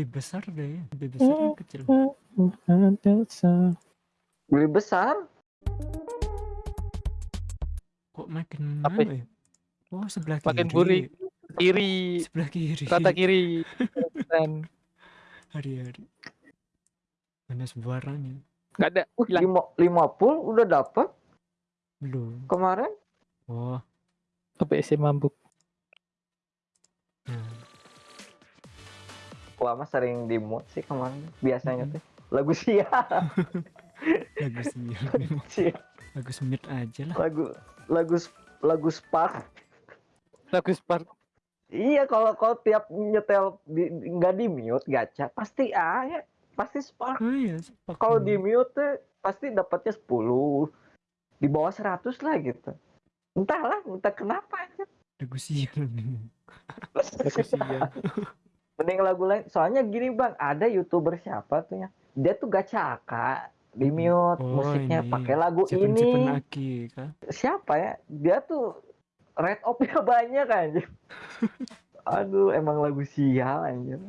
lebih besar deh ya. Lebih besar kan kecil. Lebih besar? Kok makin Apa mana ya? Oh sebelah Makin kiri. burik. Kiri, Sebelah kiri. rata kiri. Dan Hari-hari. Mana sebarangnya? nggak ada. Uh, lima, lima pul udah dapet Belum. kemarin. Oh. OBS mabuk. Lama sering di mood sih kemarin. Biasanya Mhm. tuh lagu sia, Lagu sia. Lagu semit aja lah. lagu lagu lagu Spark. Lagu Spark. Iya kalau kalau tiap nyetel di, di- nggak di mute gacha pasti A ya pasti Spark. Oh iya. sepak Kalau di mute tuh pasti dapatnya 10 di bawah 100 lah gitu. Entahlah, entah kenapa aja. Lagu sial. Lagu sial. Mending lagu lain. Soalnya gini bang, ada youtuber siapa tuh ya? Dia tuh gacha AK di mute Oh, musiknya pakai lagu Siapa ini. Aki kah? Siapa ya? Dia tuh red op-nya banyak anjir. Aduh, emang lagu sial anjir.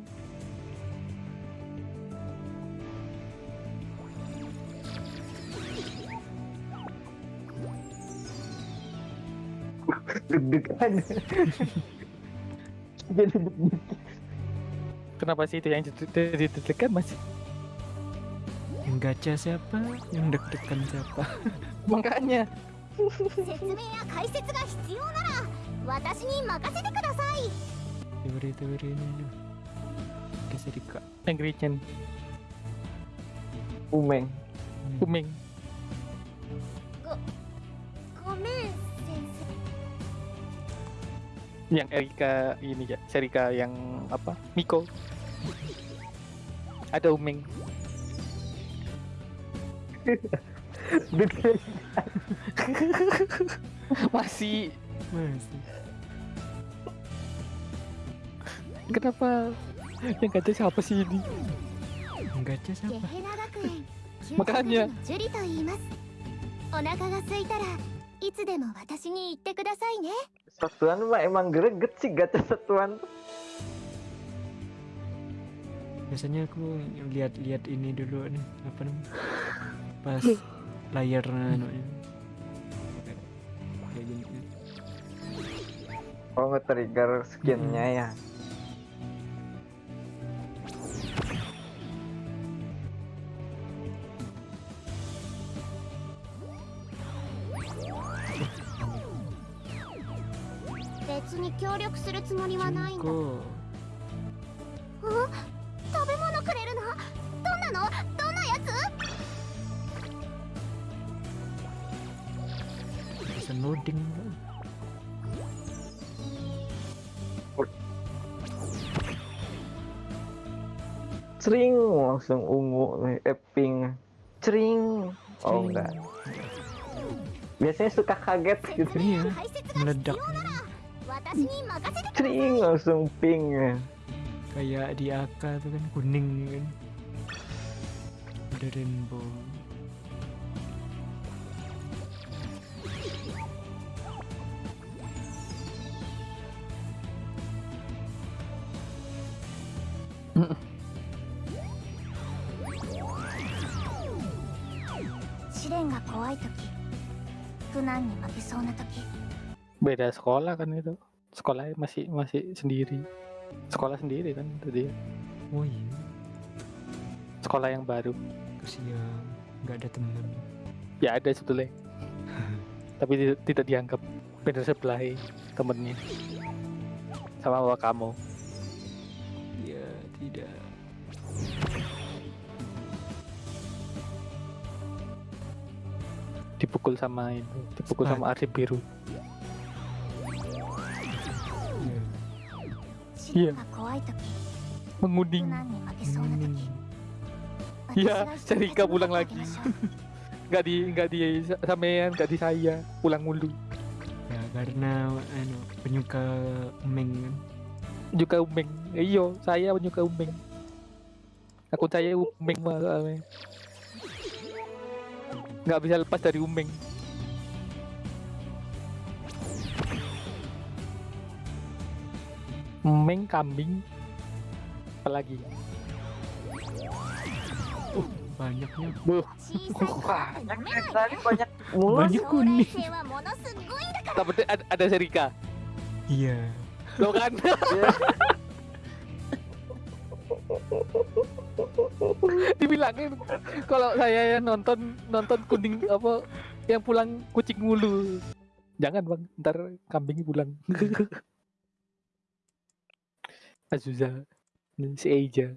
Deg-degan. Jadi deg-degan kenapa sih itu yang deg-degan masih yang gacha siapa yang deg-degan siapa makanya teori-teori ini bisa dika Angry Chen Umeng. Umeng yang Erika ini ya Erika yang apa Miko Ada Umeng. Deg-degan. Masih. Masih. Kenapa? Yang kata siapa sih ini? Yang gacha ゲ siapa? ヘナ学園休わかんにゃのジュリと言いますお腹が空いたらいつでも私に言ってくださいね Satuan mah emang greget sih gacha satuan tuh. Biasanya aku lihat-lihat ini dulu nih, apa namanya? Pas layar anunya. Kayak gini. Oh nge-trigger skinnya ya. 別 なのどんなやつ Bisa loading. Cering langsung ungu nih, eh pink. Cering. Oh enggak. Biasanya suka kaget gitu. 説明や Iya, 解説が必 meledak. 要なら私に任せてください Cering langsung pink. ya. Kayak di AK tuh kan kuning kan. ada rainbow. Beda sekolah kan itu. Sekolah masih masih sendiri. Sekolah sendiri kan itu dia. Oh iya. Sekolah yang baru siang ya nggak ada temen. Ya ada sebetulnya. Tapi tidak, dianggap benar sebelah temennya. Sama bawa kamu. Ya tidak. Dipukul sama itu dipukul Spat. sama arsip biru. Ya. Iya. yeah. yeah. menguning. Hmm. Iya, Serika pulang lagi. Enggak di gak di sampean, gak di saya, pulang mulu. Ya karena anu penyuka umeng Juga kan. Penyuka umeng. Iyo, saya penyuka umeng. Aku saya umeng mah. Gak bisa lepas dari umeng. Umeng kambing apalagi banyaknya. Buh. banyak banyak banyak kuning. Tapi ada, ada serika. Iya. Lo kan? Iya. Dibilangin kalau saya nonton nonton kuning apa yang pulang kucing mulu. Jangan bang. Ntar kambingnya pulang. Azuzah, si Eja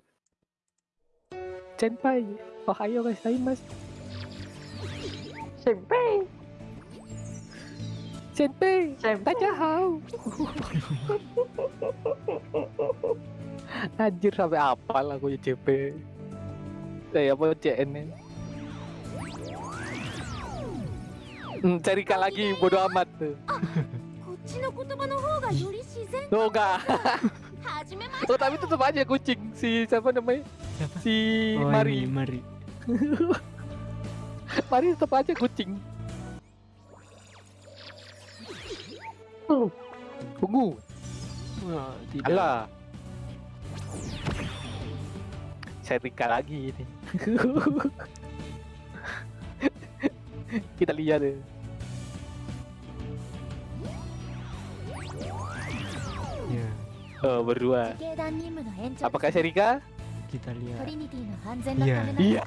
Senpai, ohayo gozaimasu. Senpai. Senpai, Senpai. Tajahau. Anjir sampai ya, eh, apa lah aku CP. Saya mau CN. Hmm, kak lagi bodo amat tuh. Ah, tuh, Noga. Oh, tapi tetap aja kucing si siapa namanya? Siapa? Si oh, Mari. Ini, Mari. Mari tetap aja kucing. Oh, tunggu. Oh, tidak. Alah. Saya Serika lagi ini. Kita lihat deh. Ya. Yeah. Oh, berdua. Apakah Serika? kita lihat. Iya. Iya.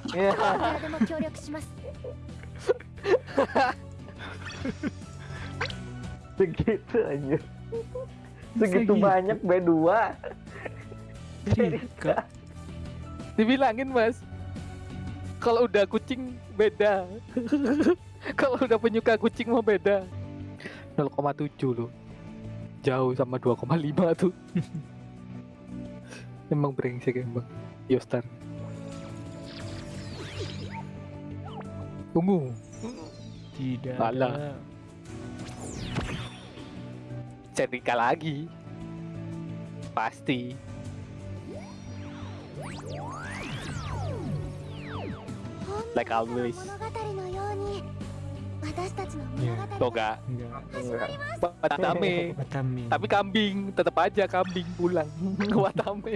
Segitu aja. Segitu banyak B2. Cerita. Dibilangin, Mas. Kalau udah kucing beda. Kalau udah penyuka kucing mau beda. 0,7 loh. Jauh sama 2,5 tuh. emang brengsek emang. Yusten, tunggu, Tidak. Malah. Cerika lagi. Pasti. Like always. Toga. Watame. Watame. Tapi kambing, tetap aja kambing pulang. Watame.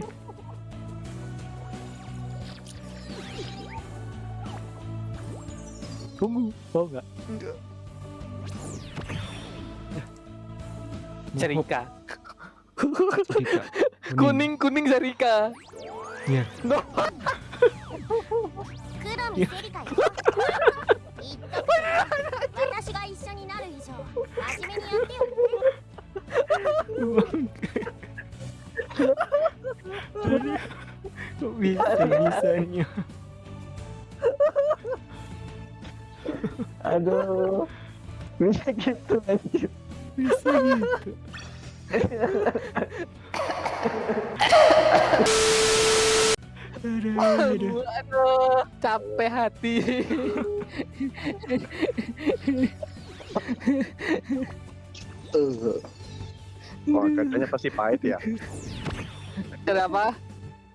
Tunggu, mau nggak? Enggak. Cerika. Kuning kuning cerika. Iya. No. Iya. Kok bisa bisanya? Bisa gitu anjir. bisa gitu aduh, aduh. Aduh, capek hati. Wah, gacanya pasti pahit ya. Kenapa?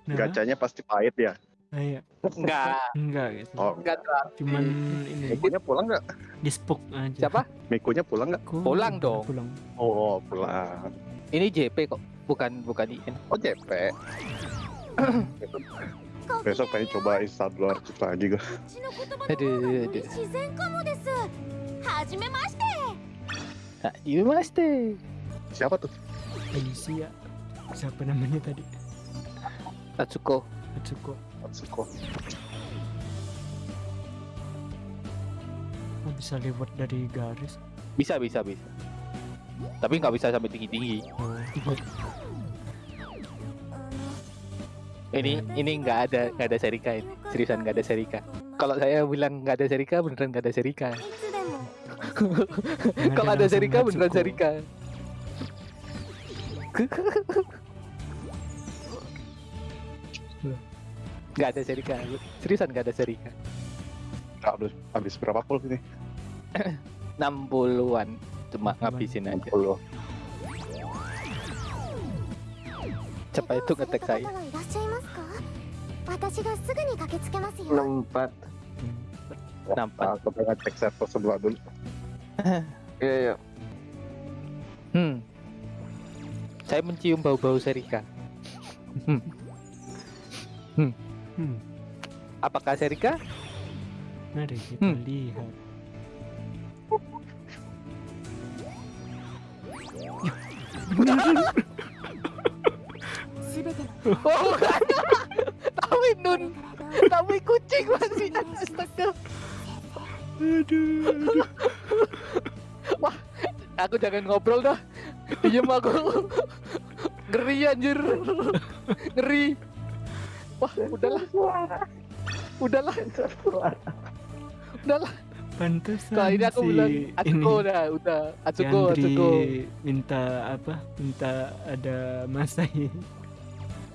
Gacanya pasti pahit ya. Ah, iya. Enggak. Enggak gitu. Oh. Enggak lah Cuman hmm. ini. Mikunya pulang enggak? Di spook aja. Siapa? Mikunya pulang enggak? Pulang, pulang dong. Pulang. Oh, pulang. Ini JP kok, bukan bukan IN. Oh, JP. besok, pengen coba Instagram lagi gue. Aduh, aduh. Hajimemashite. Siapa tuh? Alicia. Siapa namanya tadi? Tatsuko. Tatsuko. Oh, bisa lewat dari garis. Bisa bisa bisa. Tapi nggak bisa sampai tinggi tinggi oh, ini ini nggak ada nggak ada serika ini. Seriusan nggak ada serika kalau saya bilang nggak ada serika beneran nggak ada serika kalau ada serika beneran serika Loh. Gak ada serika. Seriusan gak ada serika. Gak Habis, habis berapa pul ini? 60-an. Cuma ngabisin aja. 60. Cepat itu ngetek saya. 64 64 nah, aku pengen cek server sebelah dulu iya iya hmm saya mencium bau-bau serika hmm hmm Hmm. Apakah Serika? Mari kita hmm. lihat. Oh, bukan. Tapi nun. Tapi kucing masih astaga. Aduh, aduh. Wah, aku jangan ngobrol dah. Diam aku. Ngeri anjir. Ngeri. Wah, udahlah, Suara, udahlah, udahlah. Pantesan Kali ini aku si bilang ini Atsuko dah, udah. Atsuko, Andri Atsuko. minta apa? Minta ada Masai.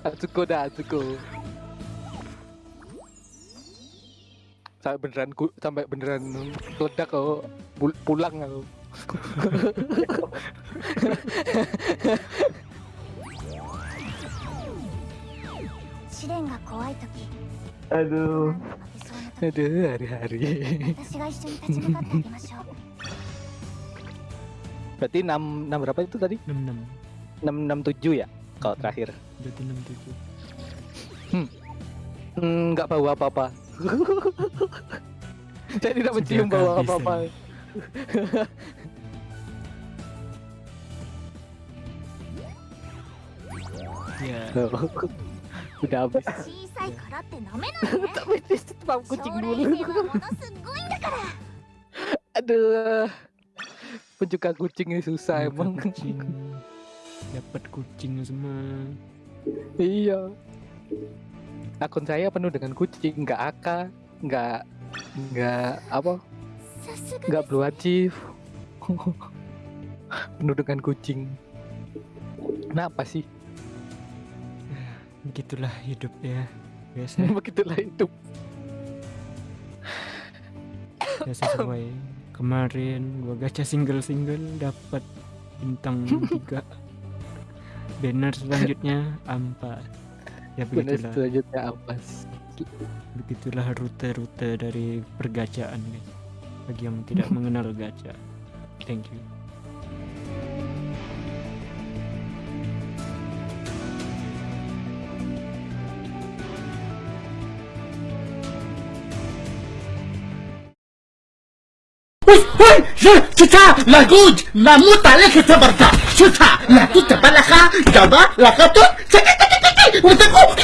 Atsuko dah, Atsuko. Sampai beneran ku, sampai beneran meledak kau Pul- pulang aku. Aduh. Aduh, hari-hari. Berarti 6, 6 berapa itu tadi? 66. 667 ya? Kalau terakhir. Berarti 67. Hmm. hmm. Enggak bawa apa-apa. Saya tidak mencium bawa apa-apa. ya udah habis. Tapi dia tetap kucing dulu. Aduh. Penjuka kucingnya susah emang kucing. Dapat kucing semua. Iya. Akun saya penuh dengan kucing nggak aka nggak nggak apa? Nggak blue achieve penuh dengan kucing. Kenapa sih? Begitulah hidup ya. Biasa, Begitulah hidup. biasa sesuai. Kemarin gua gacha single-single dapat bintang 3. Banner selanjutnya ampas. Ya begitulah. selanjutnya awas. Begitulah rute-rute dari pergacaan guys. Bagi yang tidak mengenal gacha. Thank you. وي شفتها لاجوج ما موت عليك تبرتا شفتها لاجوج تبلخها جبا لخطر وتقوم